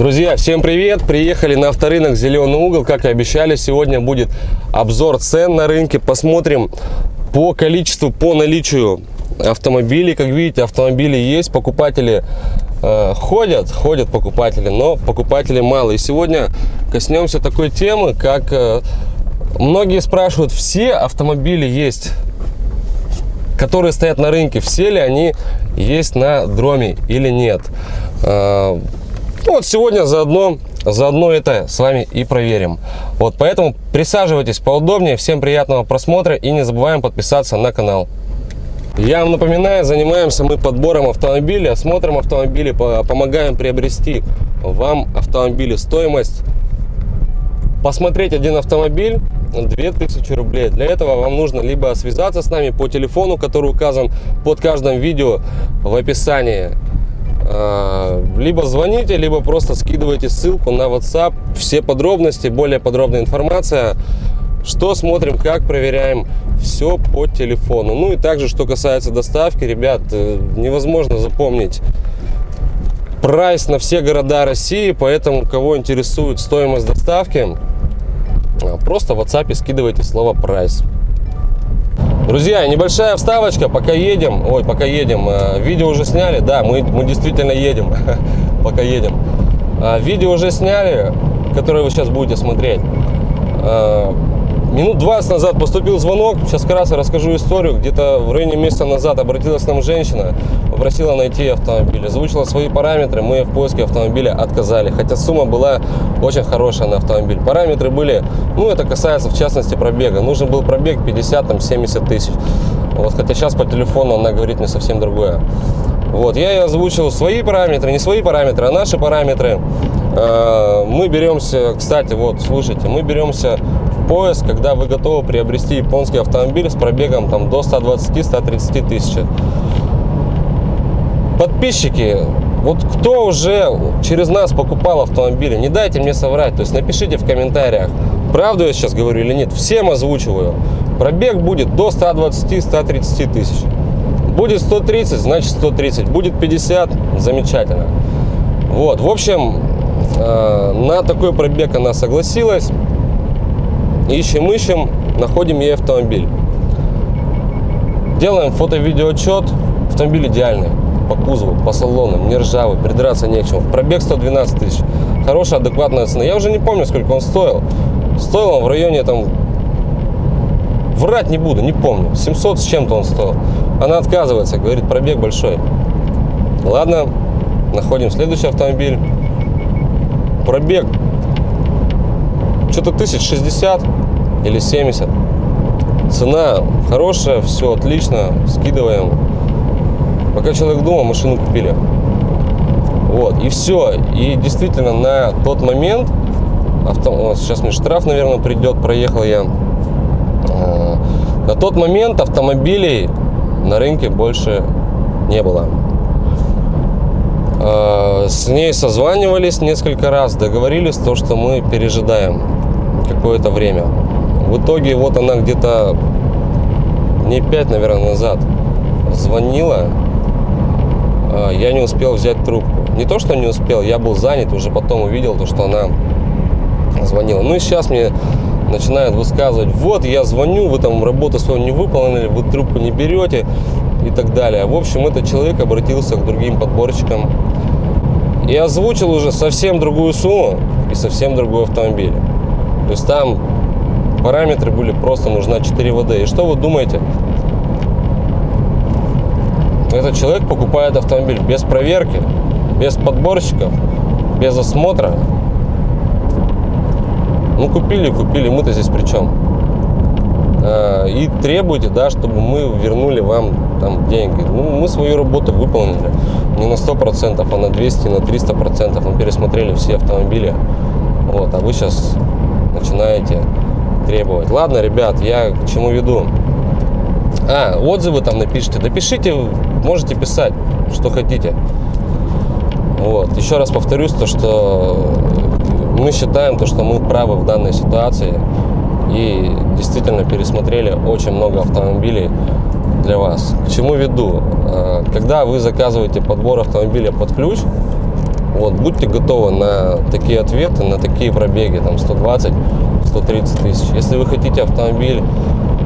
Друзья, всем привет! Приехали на авторынок «Зеленый угол». Как и обещали, сегодня будет обзор цен на рынке. Посмотрим по количеству, по наличию автомобилей. Как видите, автомобили есть, покупатели э, ходят, ходят покупатели, но покупателей мало. И сегодня коснемся такой темы, как э, многие спрашивают, все автомобили есть которые стоят на рынке, все ли они есть на дроме или нет. Ну, вот сегодня заодно, заодно это с вами и проверим. Вот, поэтому присаживайтесь поудобнее. Всем приятного просмотра и не забываем подписаться на канал. Я вам напоминаю, занимаемся мы подбором автомобилей, осмотром автомобилей, помогаем приобрести вам автомобили. Стоимость посмотреть один автомобиль 2000 рублей. Для этого вам нужно либо связаться с нами по телефону, который указан под каждым видео в описании, либо звоните, либо просто скидывайте ссылку на WhatsApp. Все подробности, более подробная информация. Что смотрим, как проверяем, все по телефону. Ну и также, что касается доставки, ребят, э, невозможно запомнить прайс на все города России, поэтому кого интересует стоимость доставки, а, просто в WhatsApp скидывайте слово прайс. Друзья, небольшая вставочка, пока едем, ой, пока едем, э, видео уже сняли, да, мы, мы действительно едем, пока едем. А, видео уже сняли, которое вы сейчас будете смотреть. Минут 20 назад поступил звонок, сейчас раз расскажу историю. Где-то в районе месяца назад обратилась к нам женщина, попросила найти автомобиль, озвучила свои параметры, мы в поиске автомобиля отказали. Хотя сумма была очень хорошая на автомобиль. Параметры были, ну это касается в частности пробега. Нужен был пробег 50-70 тысяч. Вот, хотя сейчас по телефону она говорит мне совсем другое. Вот, я ей озвучил свои параметры, не свои параметры, а наши параметры. А, мы беремся, кстати, вот, слушайте, мы беремся поиск, когда вы готовы приобрести японский автомобиль с пробегом там, до 120-130 тысяч. Подписчики, вот кто уже через нас покупал автомобили, не дайте мне соврать, то есть напишите в комментариях, правду я сейчас говорю или нет, всем озвучиваю. Пробег будет до 120-130 тысяч. Будет 130, значит 130. Будет 50, замечательно. Вот, в общем, э, на такой пробег она согласилась. Ищем, ищем, находим ей автомобиль. Делаем фото-видеоотчет. Автомобиль идеальный. По кузову, по салону, не ржавый, придраться не к чему. Пробег 112 тысяч. Хорошая, адекватная цена. Я уже не помню, сколько он стоил. Стоил он в районе там... Врать не буду, не помню. 700 с чем-то он стоил. Она отказывается, говорит, пробег большой. Ладно, находим следующий автомобиль. Пробег что-то тысяч 60 или 70. Цена хорошая, все отлично, скидываем. Пока человек дома, машину купили. Вот, и все. И действительно, на тот момент, авто, сейчас мне штраф, наверное, придет, проехал я. А, на тот момент автомобилей на рынке больше не было. А, с ней созванивались несколько раз, договорились то, что мы пережидаем какое-то время. В итоге вот она где-то не 5, наверное, назад звонила. А, я не успел взять трубку. Не то, что не успел, я был занят, уже потом увидел то, что она звонила. Ну и сейчас мне начинают высказывать, вот я звоню, вы там работу свою не выполнили, вы трубку не берете и так далее. В общем, этот человек обратился к другим подборщикам и озвучил уже совсем другую сумму и совсем другой автомобиль. То есть там параметры были просто нужна 4 ВД. И что вы думаете? Этот человек покупает автомобиль без проверки, без подборщиков, без осмотра. Ну, купили, купили, мы-то здесь при чем? А, и требуете, да, чтобы мы вернули вам там деньги. Ну, мы свою работу выполнили не на 100%, а на 200, на 300%. Мы пересмотрели все автомобили. Вот, а вы сейчас начинаете требовать. Ладно, ребят, я к чему веду? А, отзывы там напишите. Допишите, можете писать, что хотите. Вот. Еще раз повторюсь, то, что мы считаем, то, что мы правы в данной ситуации. И действительно пересмотрели очень много автомобилей для вас. К чему веду? А, когда вы заказываете подбор автомобиля под ключ, Вот, будьте готовы на такие ответы, на такие пробеги, там 120, 130 тысяч. Если вы хотите автомобиль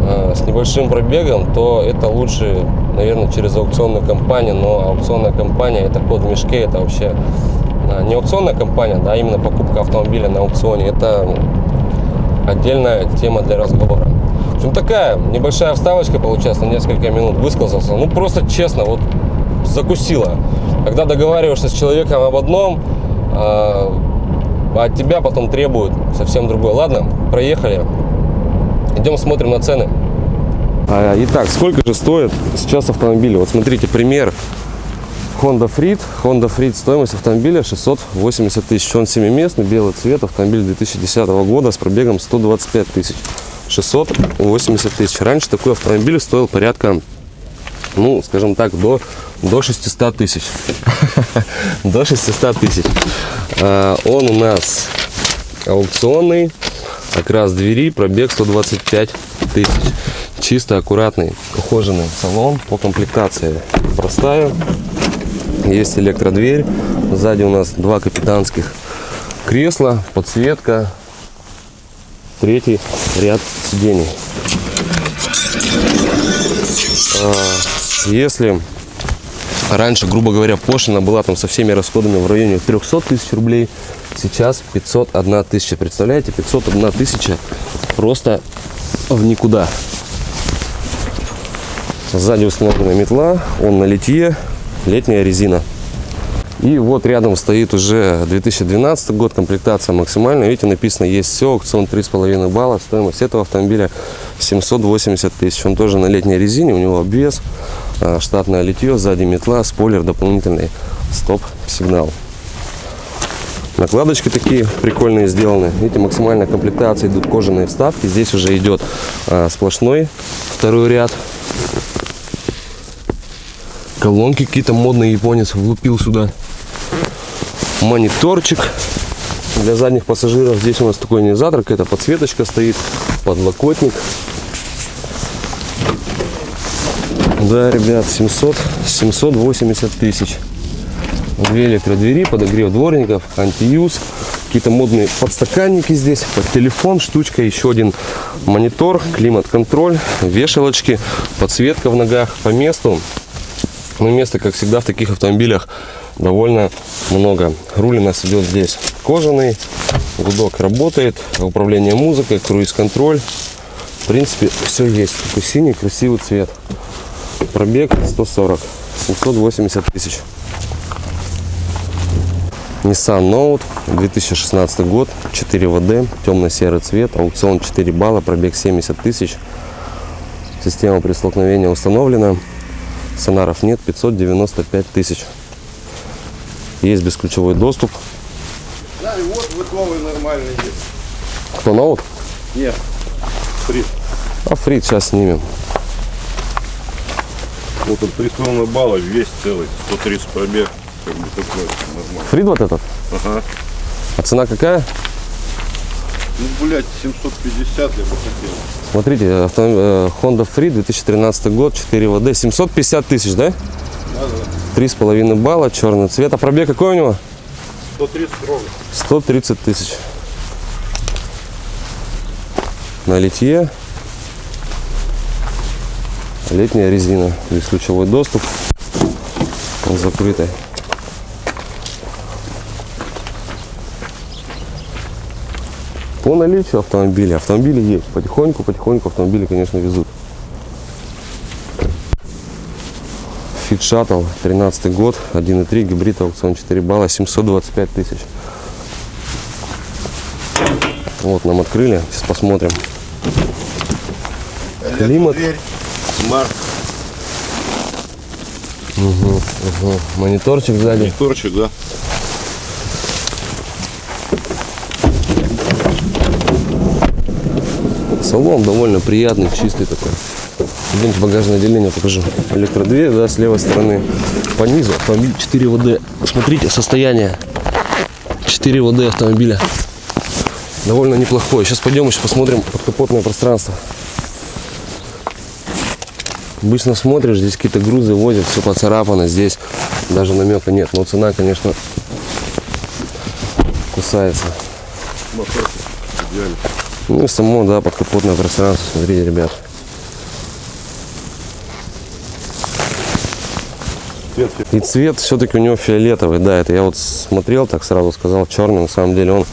э, с небольшим пробегом, то это лучше, наверное, через аукционную компанию, но аукционная компания это код в мешке, это вообще э, не аукционная компания, да, а именно покупка автомобиля на аукционе, это отдельная тема для разговора. В общем, такая небольшая вставочка получается на несколько минут, высказался, ну просто честно, вот закусила. Когда договариваешься с человеком об одном, а от тебя потом требуют совсем другое. Ладно, проехали. Идем смотрим на цены. А, итак, сколько же стоит сейчас автомобиль? Вот смотрите, пример. Honda Freed. Honda Freed стоимость автомобиля 680 тысяч. Он семиместный, белый цвет. Автомобиль 2010 года с пробегом 125 тысяч. 680 тысяч. Раньше такой автомобиль стоил порядка, ну, скажем так, до до 600 тысяч. До 600 тысяч. А, он у нас аукционный. Окрас двери, пробег 125 тысяч. Чисто аккуратный, ухоженный салон по комплектации. Простая. Есть электродверь. Сзади у нас два капитанских кресла, подсветка. Третий ряд сидений. Если Раньше, грубо говоря, пошлина была там со всеми расходами в районе 300 тысяч рублей. Сейчас 501 тысяча. Представляете, 501 тысяча просто в никуда. Сзади установлена метла, он на литье, летняя резина. И вот рядом стоит уже 2012 год, комплектация максимальная. Видите, написано есть все, аукцион 3,5 балла. Стоимость этого автомобиля 780 тысяч. Он тоже на летней резине, у него обвес. А, штатное литье, сзади метла, спойлер, дополнительный стоп-сигнал. Накладочки такие прикольные сделаны. Видите, максимальная комплектация, идут кожаные вставки. Здесь уже идет а, сплошной второй ряд. Колонки какие-то модные японец влупил сюда. Мониторчик для задних пассажиров. Здесь у нас такой ионизатор, какая-то подсветочка стоит, подлокотник. Да, ребят, 700, 780 тысяч. Две электродвери, подогрев дворников, антиюз, какие-то модные подстаканники здесь, под телефон, штучка, еще один монитор, климат-контроль, вешалочки, подсветка в ногах по месту. Но места, как всегда, в таких автомобилях довольно много. Руль у нас идет здесь кожаный, гудок работает, управление музыкой, круиз-контроль. В принципе, все есть. Такой синий, красивый цвет. Пробег 140, 780 тысяч. Nissan Note, 2016 год, 4 ВД, темно-серый цвет, аукцион 4 балла, пробег 70 тысяч. Система при столкновении установлена. Сонаров нет, 595 тысяч. Есть бесключевой доступ. Да, и вот вот новый нормальный есть. Кто ноут? Нет, фрит. А фрит сейчас снимем. Вот он 3,5 балла, весь целый, 130 пробег. Как бы такой нормально. Фрит вот этот? Ага. А цена какая? Ну, блядь, 750 я бы хотел. Смотрите, авто, э, Honda Free 2013 год, 4 ВД, 750 тысяч, да? Да, да. 3,5 балла, черный цвет. А пробег какой у него? 130 ровно. 130 тысяч. На литье. Летняя резина. Бесключевой доступ. Закрытый. По наличию автомобиля. Автомобили есть. Потихоньку, потихоньку автомобили, конечно, везут. Fit Shuttle, 13 год, 1.3, гибрид, аукцион 4 балла, 725 тысяч. Вот, нам открыли, сейчас посмотрим. Климат. Дверь, смарт, Ага, Мониторчик сзади. мониторчик, да. Салон довольно приятный, чистый такой. Идемте багажное отделение покажу. Электродверь, да, с левой стороны. По низу автомобиль 4 ВД. Смотрите, состояние 4 ВД автомобиля. Довольно неплохое. Сейчас пойдем еще посмотрим подкапотное пространство. Обычно смотришь, здесь какие-то грузы возят, все поцарапано, здесь даже намека нет. Но цена, конечно, кусается. Мотор идеально. Ну и само, да, подкапотное пространство, смотрите, ребят. И цвет все-таки у него фиолетовый, да, это я вот смотрел, так сразу сказал, черный, на самом деле он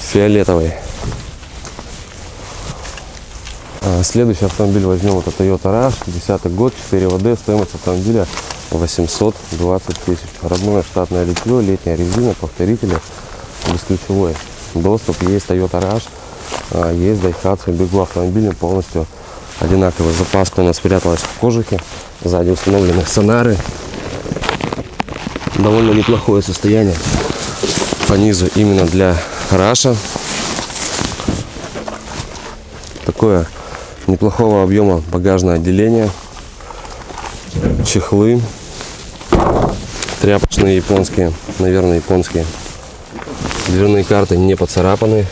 фиолетовый. А, Следующий автомобиль возьмем, это Toyota Rush, 10 год, 4 ВД, стоимость автомобиля 820 тысяч. Родное штатное литье, летняя резина, повторители, бесключевой доступ, есть Toyota Rush, а, есть Daihatsu, бегу автомобилем полностью одинаковый. Запаска у нас спряталась в кожухе, сзади установлены сонары, довольно неплохое состояние по низу именно для Раша. Такое неплохого объема багажное отделение, чехлы, тряпочные японские, наверное, японские. Дверные карты не поцарапаны.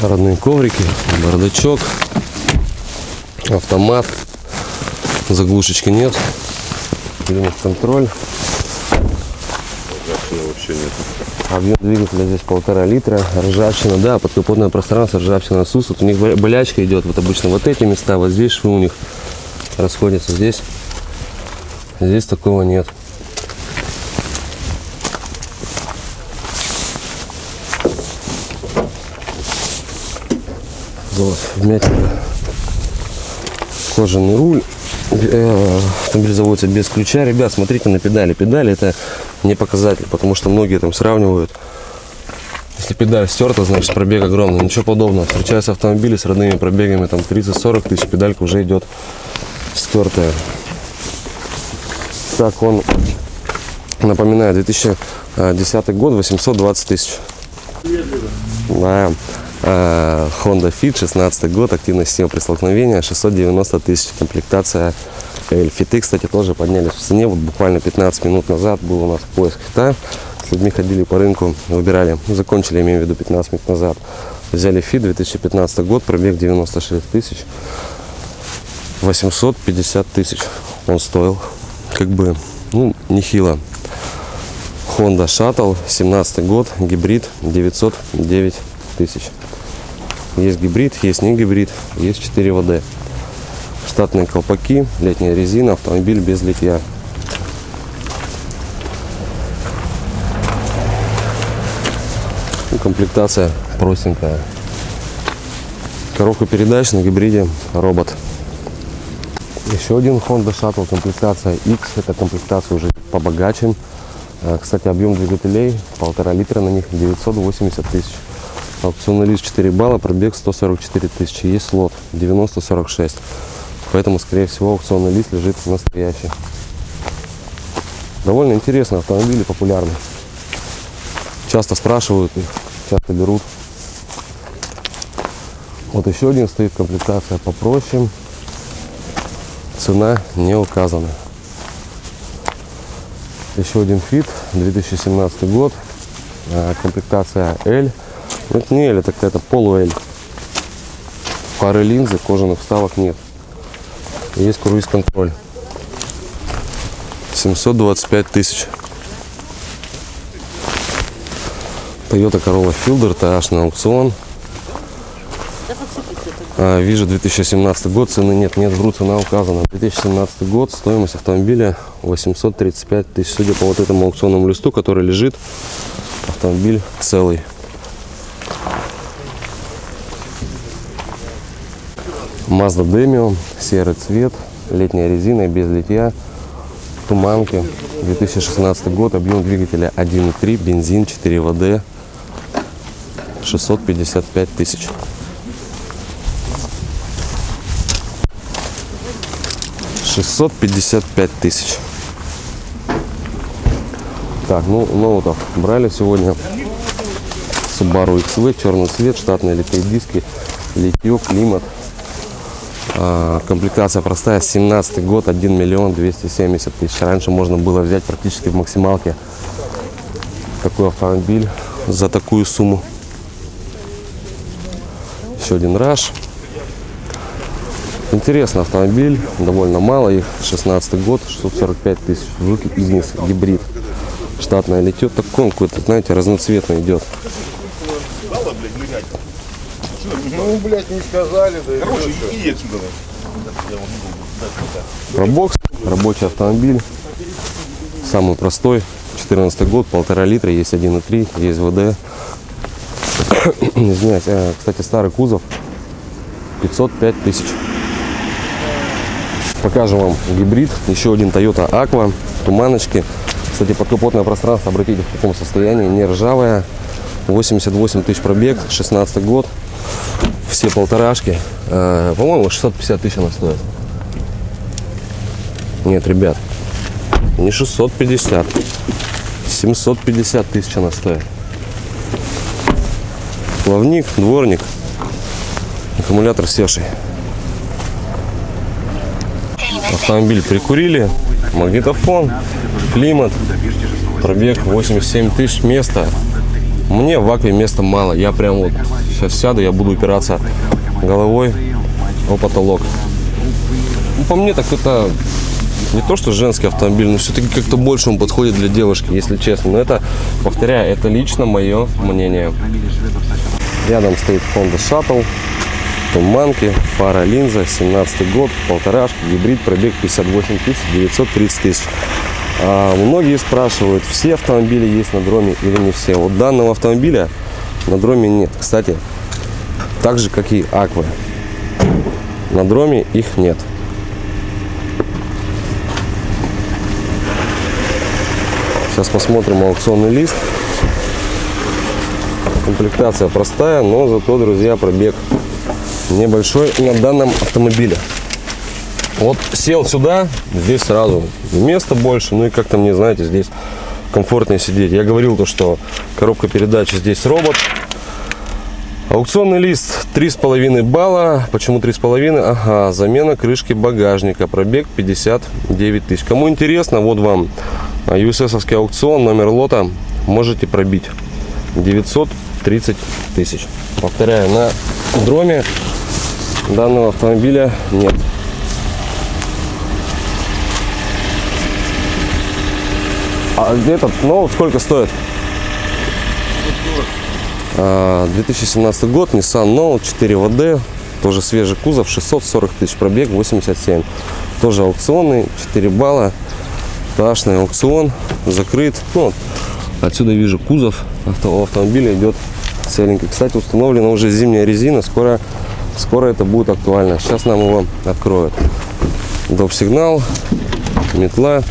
Родные коврики, бардачок, автомат, заглушечки нет, климат-контроль, ржавчины вообще нет. Объем двигателя здесь полтора литра, ржавчина, да, подкапотное пространство, ржавчина отсутствует, у них бо- болячка идет, вот обычно вот эти места, вот здесь швы у них расходятся, здесь, здесь такого нет. Вот, вмятина. Кожаный руль. Э, Автомобиль заводится без ключа. Ребят, смотрите на педали. Педали это не показатель, потому что многие там сравнивают. Если педаль стерта, значит пробег огромный. Ничего подобного. Встречаются автомобили с родными пробегами там 30-40 тысяч, педалька уже идет стертая. Так, он, напоминаю, 2010 год, 820 тысяч. Да. А, Honda Fit, 16 год, активная система при столкновении, 690 тысяч, комплектация L. Фиты, кстати, тоже поднялись в цене. Вот буквально 15 минут назад был у нас поиск фита. С людьми ходили по рынку, выбирали, ну, закончили, имею в виду, 15 минут назад. Взяли Фит, 2015 год, пробег 96 тысяч. 850 тысяч он стоил. Как бы, ну, нехило. Honda Shuttle, 17 год, гибрид, 909 тысяч. Есть гибрид, есть не гибрид, есть 4 ВД. Штатные колпаки, летняя резина, автомобиль без литья. Комплектация простенькая. Коробка передач на гибриде робот. Еще один Honda Shuttle, комплектация X. Это комплектация уже побогаче. А, Кстати, объем двигателей полтора литра на них 980 тысяч. Аукционный лист 4 балла, пробег 144 тысячи. Есть слот 9046. Поэтому, скорее всего, аукционный лист лежит настоящий. Довольно интересно, автомобили популярны. Часто спрашивают их, часто берут. Вот еще один стоит комплектация попроще. Цена не указана. Еще один фит, 2017 год, а, комплектация L. Ну, это не L, это какая-то полу L. Пары линзы, кожаных вставок нет. Есть круиз-контроль. 725 тысяч. Toyota Corolla Fielder, TH на аукцион. А, Вижу 2017 год, цены нет, нет, вру, цена указана. 2017 год, стоимость автомобиля 835 тысяч. Судя по вот этому аукционному листу, который лежит, автомобиль целый. Mazda Demio, серый цвет, летняя резина, без литья, туманки. 2016 год, объем двигателя 1.3, бензин 4 ВД, 655 тысяч. Шестьсот пятьдесят пять тысяч. Так, ну ноутов брали сегодня. Subaru XV, черный цвет, штатные литые диски, литье, климат. А, комплектация простая, 17 год, 1 миллион 270 тысяч. Раньше можно было взять практически в максималке такой автомобиль за такую сумму. Еще один раш. Интересный автомобиль, довольно мало их, 16 год, 645 тысяч, Жуки Игнис, гибрид. Штатное литье, такой он какой-то, знаете, разноцветный идет. Ну, блядь, не сказали, да Короче, иди отсюда. Пробокс, рабочий автомобиль, самый простой, 14 год, полтора литра, есть 1.3, есть ВД. Извиняюсь, э, кстати, старый кузов, 505 тысяч. Покажем вам гибрид, еще один Toyota Aqua, туманочки. Кстати, подкапотное пространство, обратите в каком состоянии, не ржавое, 88 тысяч пробег, 16 год, все полторашки. Э, По-моему, 650 тысяч она стоит. Нет, ребят, не 650. 750 тысяч она стоит. Плавник, дворник, аккумулятор севший. Автомобиль прикурили, магнитофон, климат, пробег 87 тысяч места. Мне в акве места мало. Я прям вот сейчас сяду, я буду упираться головой о потолок. Ну, по мне так это не то, что женский автомобиль, но все-таки как-то больше он подходит для девушки, если честно. Но это, повторяю, это лично мое мнение. Рядом стоит Honda Shuttle, туманки, фара линза, 17 год, полторашки, гибрид, пробег 58 тысяч, 930 тысяч. А многие спрашивают, все автомобили есть на дроме или не все. Вот данного автомобиля на дроме нет. Кстати, так же, как и Аквы. На дроме их нет. Сейчас посмотрим аукционный лист. Комплектация простая, но зато, друзья, пробег небольшой на данном автомобиле. Вот сел сюда, здесь сразу места больше, ну и как-то мне, знаете, здесь комфортнее сидеть. Я говорил то, что коробка передач здесь робот. Аукционный лист 3,5 балла. Почему 3,5? Ага, замена крышки багажника. Пробег 59 тысяч. Кому интересно, вот вам USS аукцион, номер лота. Можете пробить. 930 тысяч. Повторяю, на дроме данного автомобиля нет. А этот ноут сколько стоит? А, 2017 год, Nissan Note 4 WD, тоже свежий кузов, 640 тысяч пробег, 87. Тоже аукционный, 4 балла, ташный аукцион, закрыт. Ну, отсюда вижу кузов, авто, у автомобиля идет целенький. Кстати, установлена уже зимняя резина, скоро, скоро это будет актуально. Сейчас нам его откроют. Доп. сигнал, метла.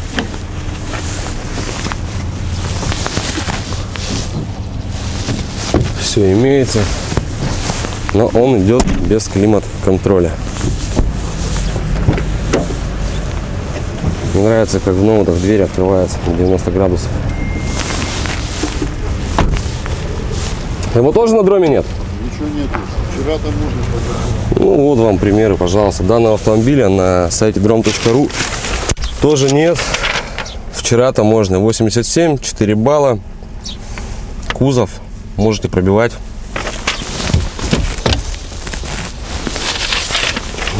Все имеется, но он идет без климат-контроля. Мне нравится, как в ноутах дверь открывается на 90 градусов. Его тоже на дроме нет? Ничего нету. Вчера там можно Ну вот вам примеры, пожалуйста. Данного автомобиля на сайте drom.ru тоже нет. Вчера-то можно 87, 4 балла. Кузов можете пробивать.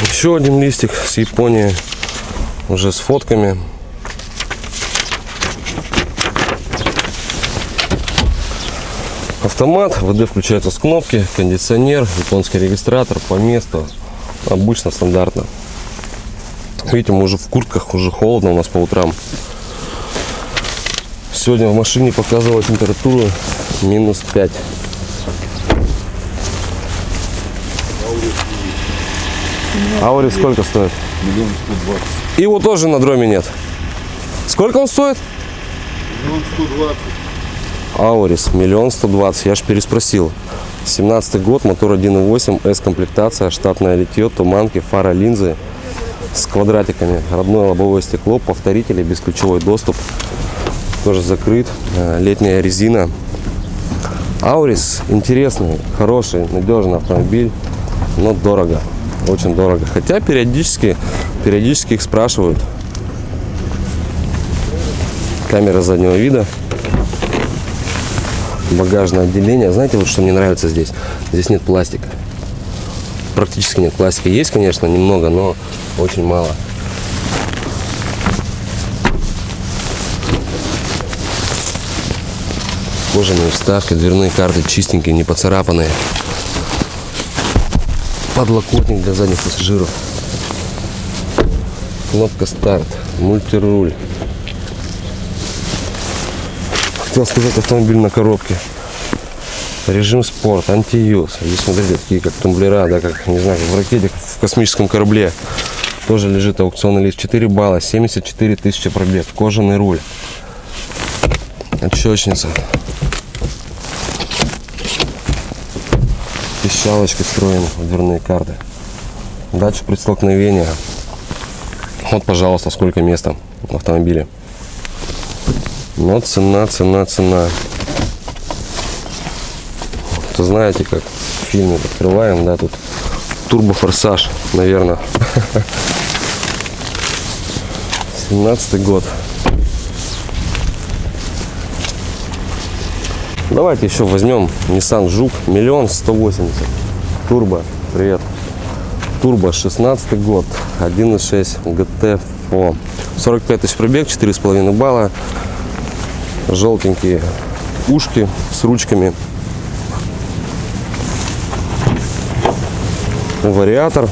Еще один листик с Японии. Уже с фотками. Автомат, ВД включается с кнопки, кондиционер, японский регистратор по месту. Обычно стандартно. Видите, мы уже в куртках, уже холодно у нас по утрам. Сегодня в машине показывала температуру минус 5. Аурис сколько стоит? миллион сто двадцать. Его тоже на дроме нет. Сколько он стоит? Миллион сто двадцать. Аурис, миллион сто двадцать. Я ж переспросил. 17 год, мотор 1.8, S-комплектация, штатное литье, туманки, фара, линзы с квадратиками, родное лобовое стекло, повторители, бесключевой доступ, тоже закрыт, э, летняя резина. Аурис интересный, хороший, надежный автомобиль, но дорого, очень дорого. Хотя периодически, периодически их спрашивают. Камера заднего вида багажное отделение. Знаете, вот что мне нравится здесь? Здесь нет пластика. практически нет. Классика есть, конечно, немного, но очень мало. Кожаные вставки, дверные карты чистенькие, не поцарапанные. Подлокотник для задних пассажиров. Кнопка старт, мультируль. Хотел сказать автомобиль на коробке. Режим спорт, антиюз. Здесь смотрите, такие как тумблера, да, как, не знаю, в ракете, в космическом корабле. Тоже лежит аукционный лист. 4 балла, 74 тысячи пробег. Кожаный руль. Отщечница. Пищалочки строим, дверные карты. Датчик при столкновении. Вот, пожалуйста, сколько места в автомобиле. Но цена, цена, цена. То знаете, как в фильме открываем, да, тут турбофорсаж, наверное. 17 год. Давайте еще возьмем Nissan Жук, миллион сто восемьдесят. Турбо, привет. Турбо, 16 год, 1.6 GTFO. 45 тысяч пробег, 4,5 балла. Желтенькие ушки с ручками. Вариатор.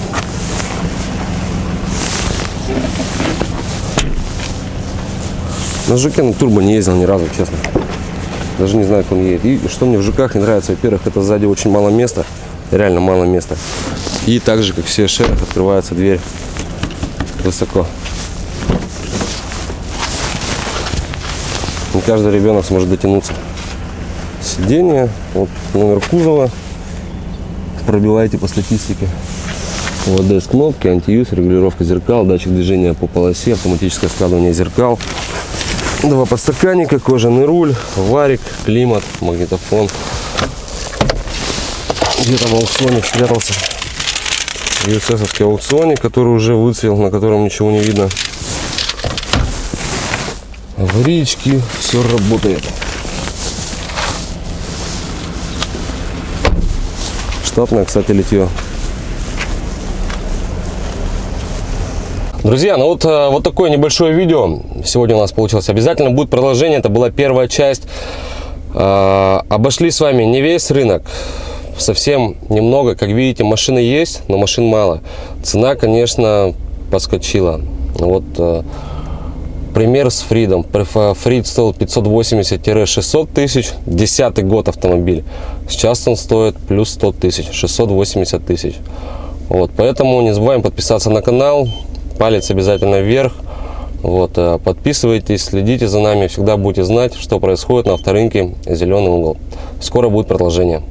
На Жуке на турбо не ездил ни разу, честно. Даже не знаю, как он едет. И что мне в ЖКах не нравится, во-первых, это сзади очень мало места. Реально мало места. И так же, как все шерах, открывается дверь высоко. Не каждый ребенок сможет дотянуться. Сиденье, вот номер кузова. Пробивайте по статистике. ОДС кнопки, антиюз, регулировка зеркал, датчик движения по полосе, автоматическое складывание зеркал. Два подстаканника, кожаный руль, варик, климат, магнитофон. Где там аукционник спрятался? USS аукционник, который уже выцвел, на котором ничего не видно. Аварийки, все работает. Штатное, кстати, литье. Друзья, ну вот, э, вот такое небольшое видео сегодня у нас получилось. Обязательно будет продолжение. Это была первая часть. Э, Обошли с вами не весь рынок, совсем немного. Как видите, машины есть, но машин мало. Цена, конечно, подскочила. Вот э, пример с Фридом. Фрид стоил 580-600 тысяч. Десятый год автомобиль. Сейчас он стоит плюс 100 тысяч, 680 тысяч. Вот, поэтому не забываем подписаться на канал, палец обязательно вверх. Вот, э, подписывайтесь, следите за нами, всегда будете знать, что происходит на авторынке «Зеленый угол». Скоро будет продолжение.